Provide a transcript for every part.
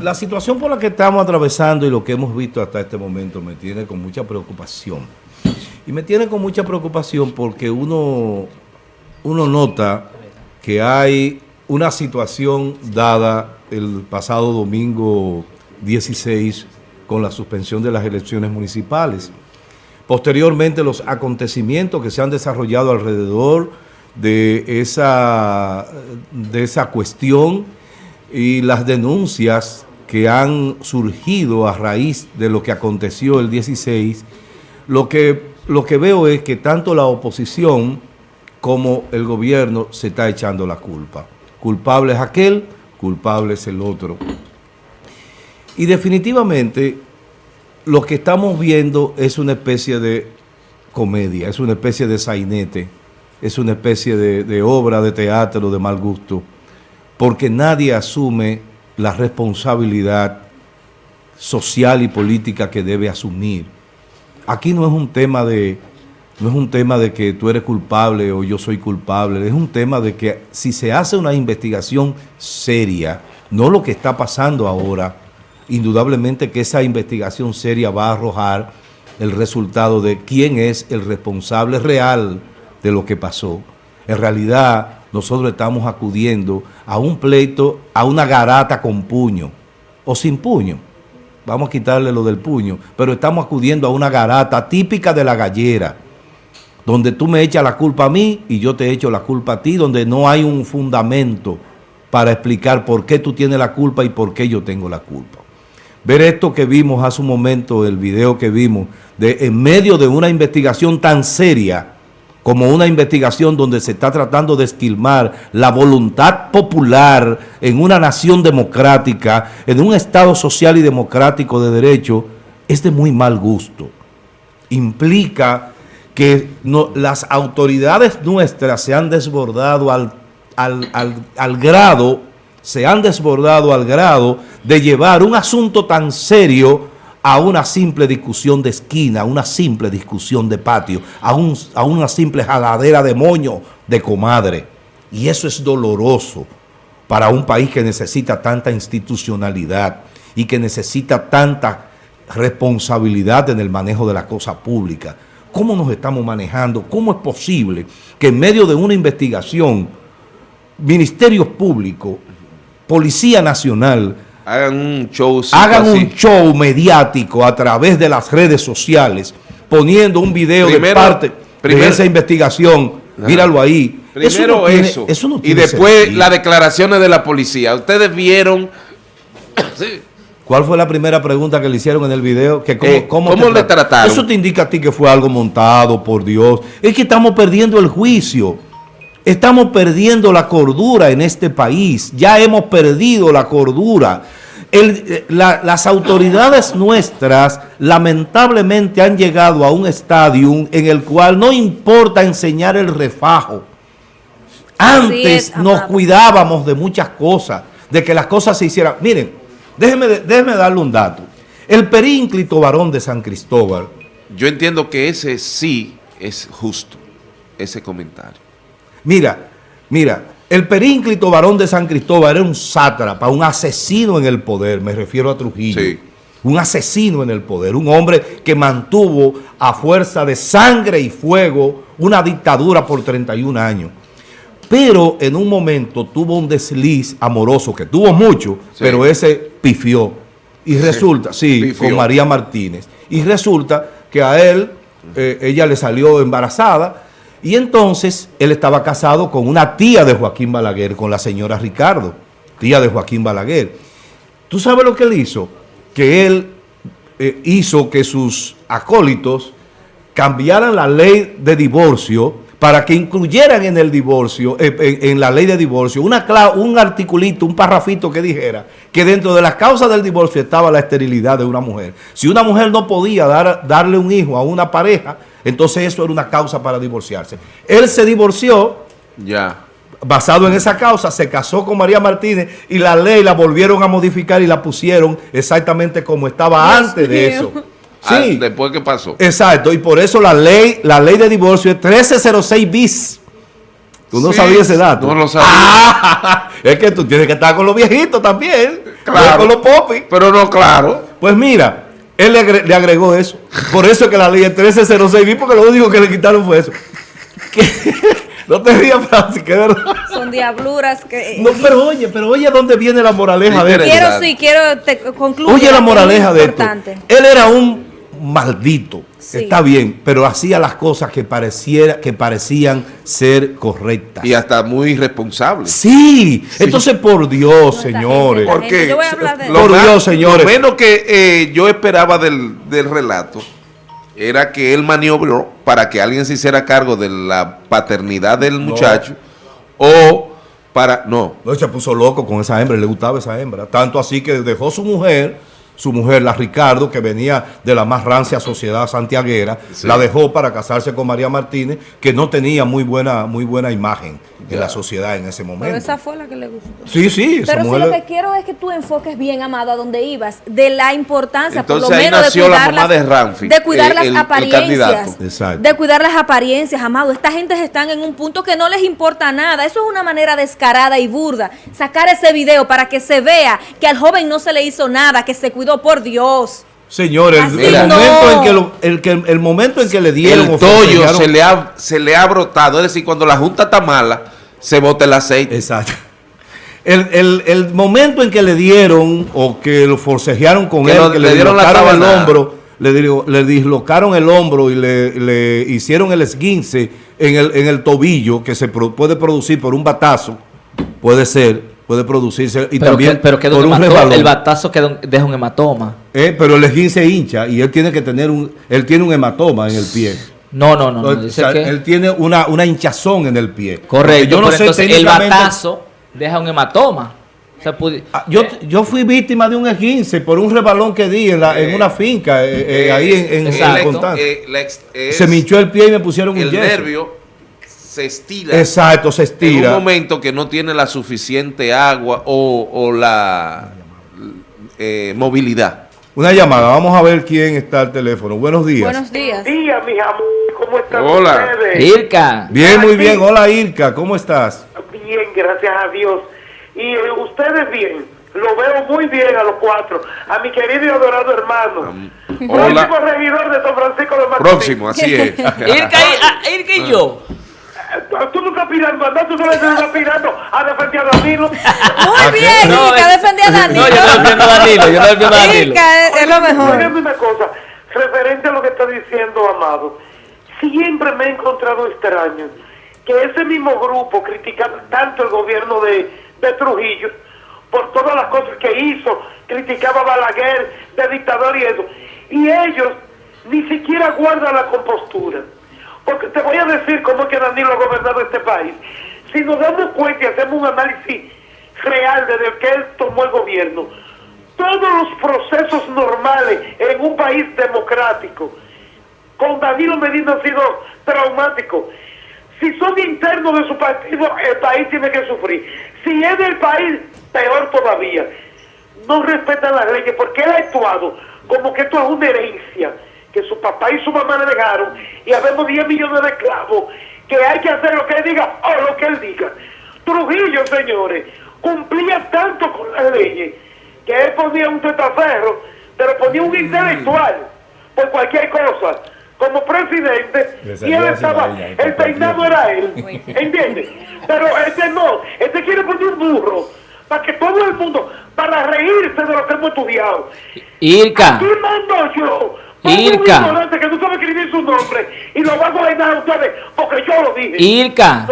la situación por la que estamos atravesando y lo que hemos visto hasta este momento me tiene con mucha preocupación. Y me tiene con mucha preocupación porque uno, uno nota que hay una situación dada el pasado domingo 16 con la suspensión de las elecciones municipales. Posteriormente los acontecimientos que se han desarrollado alrededor de esa, de esa cuestión y las denuncias que han surgido a raíz de lo que aconteció el 16, lo que, lo que veo es que tanto la oposición como el gobierno se está echando la culpa. Culpable es aquel, culpable es el otro. Y definitivamente lo que estamos viendo es una especie de comedia, es una especie de sainete, es una especie de, de obra de teatro de mal gusto, porque nadie asume la responsabilidad social y política que debe asumir. Aquí no es un tema de no es un tema de que tú eres culpable o yo soy culpable, es un tema de que si se hace una investigación seria, no lo que está pasando ahora, indudablemente que esa investigación seria va a arrojar el resultado de quién es el responsable real de lo que pasó. En realidad, nosotros estamos acudiendo a un pleito, a una garata con puño o sin puño. Vamos a quitarle lo del puño, pero estamos acudiendo a una garata típica de la gallera, donde tú me echas la culpa a mí y yo te echo la culpa a ti, donde no hay un fundamento para explicar por qué tú tienes la culpa y por qué yo tengo la culpa. Ver esto que vimos hace un momento, el video que vimos, de en medio de una investigación tan seria, como una investigación donde se está tratando de esquilmar la voluntad popular en una nación democrática, en un Estado social y democrático de derecho, es de muy mal gusto. Implica que las autoridades nuestras se han desbordado al, al grado, se han desbordado al grado de llevar un asunto tan serio a una simple discusión de esquina, a una simple discusión de patio, a, una simple jaladera de moño de comadre. Y eso es doloroso para un país que necesita tanta institucionalidad y que necesita tanta responsabilidad en el manejo de la cosa pública. ¿Cómo nos estamos manejando? ¿Cómo es posible que en medio de una investigación, ministerios públicos, Policía Nacional, hagan un show hagan un show mediático a través de las redes sociales poniendo un video de parte de esa investigación. Míralo ahí. Primero eso, y después las declaraciones de la policía. Ustedes vieron ¿Cuál fue la primera pregunta que le hicieron en el video? Que cómo, eh, le trataron? Eso te indica a ti que fue algo montado, por Dios. Es que estamos perdiendo el juicio. Estamos perdiendo la cordura en este país. Ya hemos perdido la cordura. las autoridades nuestras lamentablemente han llegado a un estadio en el cual no importa enseñar el refajo. Antes nos cuidábamos de muchas cosas, de que las cosas se hicieran. Miren, déjenme, déjenme darle un dato. El perínclito varón de San Cristóbal. Yo entiendo que ese sí es justo, ese comentario. Mira, mira, el perínclito varón de San Cristóbal era un sátrapa, un asesino en el poder, me refiero a Trujillo. Un asesino en el poder, un hombre que mantuvo a fuerza de sangre y fuego una dictadura por 31 años. Pero en un momento tuvo un desliz amoroso, que tuvo mucho, pero ese pifió. Y resulta, sí, con María Martínez. Y resulta que a él, eh, ella le salió embarazada, y entonces él estaba casado con una tía de Joaquín Balaguer, con la señora Ricardo, tía de Joaquín Balaguer. ¿Tú sabes lo que él hizo? Que él eh, hizo que sus acólitos cambiaran la ley de divorcio para que incluyeran en el divorcio, eh, en, la ley de divorcio, una un articulito, un parrafito que dijera que dentro de las causas del divorcio estaba la esterilidad de una mujer. Si una mujer no podía dar, darle un hijo a una pareja, entonces eso era una causa para divorciarse. Él se divorció. Ya. Basado en esa causa, se casó con María Martínez y la ley la volvieron a modificar y la pusieron exactamente como estaba antes de eso. Ah, sí. después que pasó. Exacto, y por eso la ley, la ley de divorcio es 1306 bis. Tú no sabías ese dato. No lo sabía. es que tú tienes que estar con los viejitos también. Claro. Con los popis. Pero no, claro. Pues mira, él le, agregó eso. Por eso es que la ley es 1306 porque lo único que le quitaron fue eso. no te rías, Francis, que verdad. Son diabluras que... No, pero oye, pero oye dónde viene la moraleja de esto. Quiero, sí, quiero te, concluir. Oye la moraleja de esto. Él era un maldito. Está bien, pero hacía las cosas que, pareciera, que parecían ser correctas. Y hasta muy irresponsables. Sí. entonces por Dios, señores. Porque yo voy a hablar de por Dios, señores. Lo menos que eh, yo esperaba del, relato era que él maniobró para que alguien se hiciera cargo de la paternidad del muchacho o para... No. No, se puso loco con esa hembra, le gustaba esa hembra. Tanto así que dejó su mujer su mujer, la Ricardo, que venía de la más rancia sociedad santiaguera, la dejó para casarse con María Martínez, que no tenía muy buena, muy buena imagen en la sociedad en ese momento. Pero esa fue la que le gustó. Sí, sí. Pero si lo que quiero es que tú enfoques bien, Amado, a donde ibas, de la importancia, por lo menos, de cuidar, las, de, de cuidar las apariencias. de cuidar las apariencias, Amado. Esta gente están en un punto que no les importa nada. Eso es una manera descarada y burda. Sacar ese video para que se vea que al joven no se le hizo nada, que se cuidó por Dios. Señor, el, momento en que el, el, momento en que le dieron el tollo se le, ha, se le ha brotado, es decir, cuando la junta está mala, se bota el aceite. Exacto. El, momento en que le dieron o que lo forcejearon con él, que le, dieron la el hombro, le, le, dislocaron el hombro y le, hicieron el esguince en el, en el tobillo que se puede producir por un batazo, puede ser puede producirse y también pero por un el batazo queda deja un hematoma. Eh, pero el esguince hincha y él tiene que tener un él tiene un hematoma en el pie. No, no, no. Él tiene una, una, hinchazón en el pie. Correcto. Yo no sé el batazo deja un hematoma. Ah, yo, yo fui víctima de un esguince por un rebalón que di en, la, en una finca, eh, eh, ahí en, en, Se me hinchó el pie y me pusieron el un nervio se estira. Exacto, se estira. En un momento que no tiene la suficiente agua o, la eh, movilidad. Una llamada, vamos a ver quién está al teléfono. Buenos días. Buenos días. Buenos días, mis amores. ¿Cómo están Hola. Irka. Bien, muy bien. Hola, Irka. ¿Cómo estás? Bien, gracias a Dios. Y eh, ustedes bien. Lo veo muy bien a los cuatro. A mi querido y adorado hermano. Próximo regidor de San Francisco de Macorís. Próximo, así es. Irka, y, Irka y yo. Tú nunca aspirando, no, tú solo estás aspirando a defender a Danilo. Muy bien, no, Ica, defendí a Danilo. No, yo no defiendo a Danilo, yo no defiendo a Danilo. Ica es, lo mejor. Oye, una cosa, referente a lo que está diciendo Amado, siempre me he encontrado extraño que ese mismo grupo criticaba tanto el gobierno de, de Trujillo por todas las cosas que hizo, criticaba a Balaguer de dictador y eso, y ellos ni siquiera guardan la compostura. Porque te voy a decir cómo es que Danilo ha gobernado este país. Si nos damos cuenta y hacemos un análisis real desde que él tomó el gobierno, todos los procesos normales en un país democrático, con Danilo Medina han sido traumáticos. Si son internos de su partido, el país tiene que sufrir. Si es del país, peor todavía. No respetan las leyes porque él ha actuado como que esto es una herencia que su papá y su mamá le dejaron y habemos 10 millones de esclavos que hay que hacer lo que él diga o lo que él diga. Trujillo, señores, cumplía tanto con las leyes que él ponía un tetaferro, pero ponía un intelectual por cualquier cosa como presidente y él estaba, el peinado era él, ¿entiendes? Pero este no, este quiere poner un burro para que todo el mundo, para reírse de lo que hemos estudiado. Irka. Aquí mando yo Irka. que no sabe escribir su nombre y lo va a gobernar ustedes porque yo lo dije. Irka.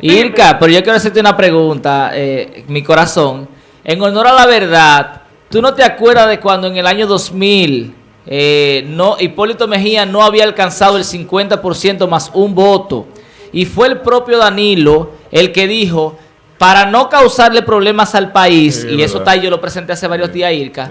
Irka, pero yo quiero hacerte una pregunta, eh, mi corazón. En honor a la verdad, ¿tú no te acuerdas de cuando en el año 2000 eh, no, Hipólito Mejía no había alcanzado el 50% más un voto? Y fue el propio Danilo el que dijo, para no causarle problemas al país, y eso está, yo lo presenté hace varios días, Irka,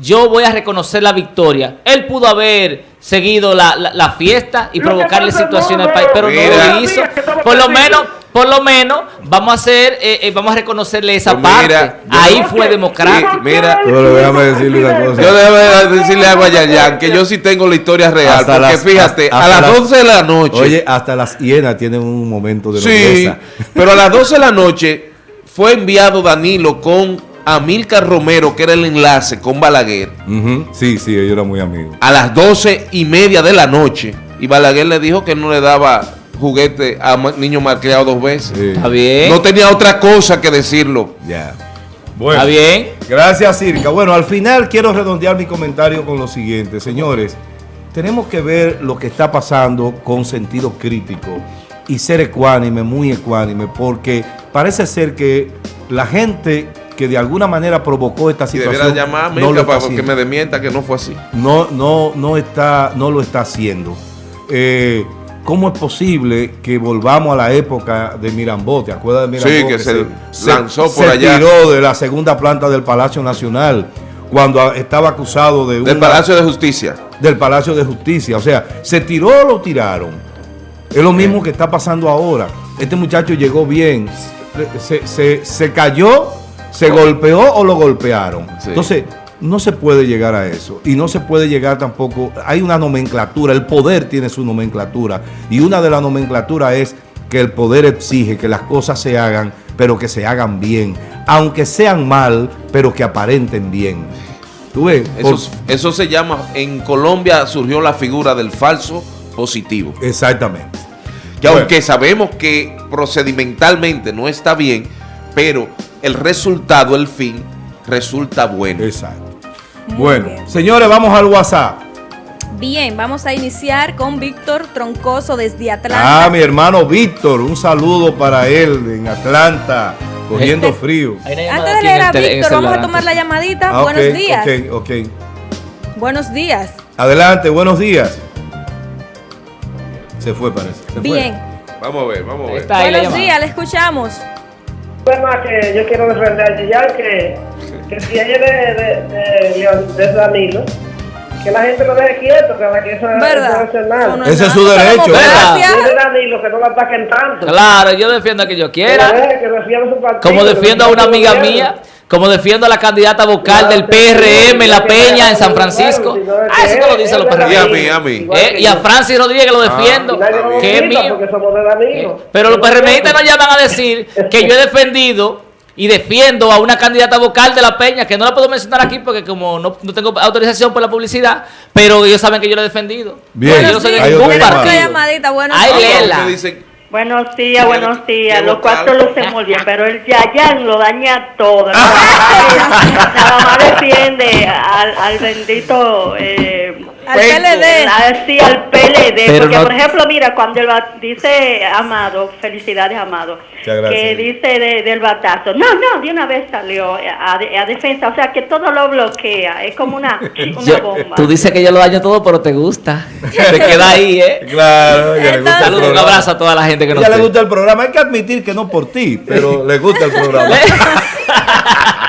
yo voy a reconocer la victoria. Él pudo haber seguido la, la, fiesta y provocarle situaciones al país, pero no lo hizo. Por lo menos, por lo menos, vamos a hacer, eh, eh, vamos a reconocerle esa pues parte. Ahí fue democrático. mira, déjame decirle una cosa. Yo déjame decirle a Guayayán que yo sí tengo la historia real. porque fíjate, a las 12 de la noche. Oye, hasta las hienas tienen un momento de Sí, pero a las 12 de la noche fue enviado Danilo con Amilcar Romero, que era el enlace con Balaguer. Sí, sí, ellos eran muy amigos. A las doce y media de la noche. Y Balaguer le dijo que no le daba juguete a niño malcriado dos veces. Está bien. No tenía otra cosa que decirlo. Ya. Bueno, Está bien. Gracias, Circa. Bueno, al final quiero redondear mi comentario con lo siguiente. Señores, tenemos que ver lo que está pasando con sentido crítico y ser ecuánime, muy ecuánime, porque parece ser que la gente que de alguna manera provocó esta situación. Y llamar no lo para que me demienta que no fue así. No, no, no está, no lo está haciendo. Eh, ¿Cómo es posible que volvamos a la época de Mirambó? ¿Te acuerdas de Mirambó? Sí, que, se, lanzó por se tiró de la segunda planta del Palacio Nacional cuando estaba acusado de... Del Palacio de Justicia. Del Palacio de Justicia. O sea, ¿se tiró o lo tiraron? Es lo mismo que está pasando ahora. Este muchacho llegó bien, se, se cayó ¿Se golpeó o lo golpearon? Entonces, no se puede llegar a eso. Y no se puede llegar tampoco... Hay una nomenclatura, el poder tiene su nomenclatura. Y una de las nomenclaturas es que el poder exige que las cosas se hagan, pero que se hagan bien. Aunque sean mal, pero que aparenten bien. ¿Tú ves? Eso, eso se llama... En Colombia surgió la figura del falso positivo. Exactamente. Que aunque sabemos que procedimentalmente no está bien, pero el resultado, el fin, resulta bueno. Exacto. bueno, señores, vamos al WhatsApp. Bien, vamos a iniciar con Víctor Troncoso desde Atlanta. Ah, mi hermano Víctor, un saludo para él en Atlanta, cogiendo eh, frío. Antes de leer a Víctor, vamos a tomar la llamadita. Ah, buenos días. Ok, ok. Buenos días. Adelante, buenos días. Se fue, parece. Bien. Vamos a ver, vamos a ver. Buenos días, le escuchamos más que yo quiero defender a Gillar que, que si ella de, de, de, de Danilo, que la gente lo deje quieto, que la que eso, ¿verdad? eso no es Ese es su derecho. De Danilo, que no la ataquen tanto. Claro, yo defiendo a que yo quiera. Que, que Como defiendo a una amiga mía como defiendo a la candidata vocal del PRM en La Peña, en San Francisco. Ah, eso no lo dicen los PRM. Y a mí, a mí. Eh, y a Francis Rodríguez lo ah, defiendo, que es mío. Eh, pero los PRMistas no llaman a decir que yo he defendido y defiendo a una candidata vocal de La Peña, que no la puedo mencionar aquí porque como no, no tengo autorización por la publicidad, pero ellos saben que yo lo he defendido. Bien, yo no soy de ningún partido. Ay, Lela. Buenos días, buenos días. Los cuatro lucen muy bien, pero el Yayan lo daña todo. Nada más defiende al, al bendito eh, al PLD. sí, al PLD. porque, por ejemplo, mira, cuando él dice Amado, felicidades, Amado, que dice del batazo, no, no, de una vez salió a, a, defensa, o sea, que todo lo bloquea, es como una, una bomba. Tú dices que yo lo daño todo, pero te gusta. te queda ahí, ¿eh? Claro, ya le gusta Saludos, un abrazo a toda la gente que nos Ya le gusta el programa, hay que admitir que no por ti, pero le gusta el programa.